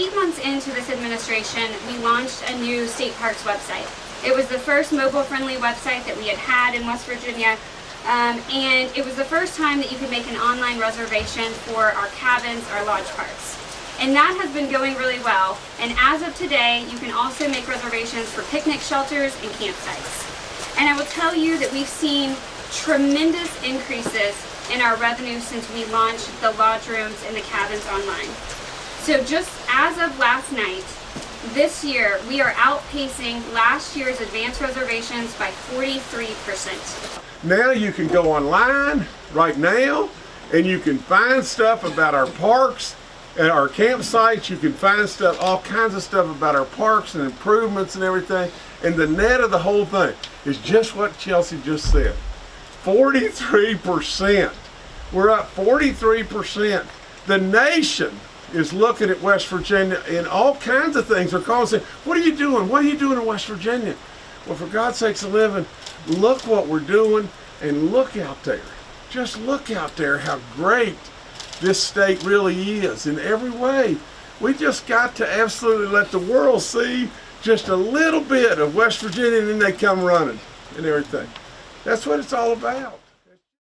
Eight months into this administration, we launched a new state parks website. It was the first mobile-friendly website that we had had in West Virginia, um, and it was the first time that you could make an online reservation for our cabins, our lodge parks. And that has been going really well, and as of today, you can also make reservations for picnic shelters and campsites. And I will tell you that we've seen tremendous increases in our revenue since we launched the lodge rooms and the cabins online. So just as of last night, this year we are outpacing last year's advance reservations by 43%. Now you can go online right now and you can find stuff about our parks and our campsites. You can find stuff, all kinds of stuff about our parks and improvements and everything. And the net of the whole thing is just what Chelsea just said. 43%. We're up 43%. The nation is looking at West Virginia and all kinds of things. They're calling saying, what are you doing? What are you doing in West Virginia? Well, for God's sakes living, look what we're doing and look out there. Just look out there how great this state really is in every way. We just got to absolutely let the world see just a little bit of West Virginia and then they come running and everything. That's what it's all about.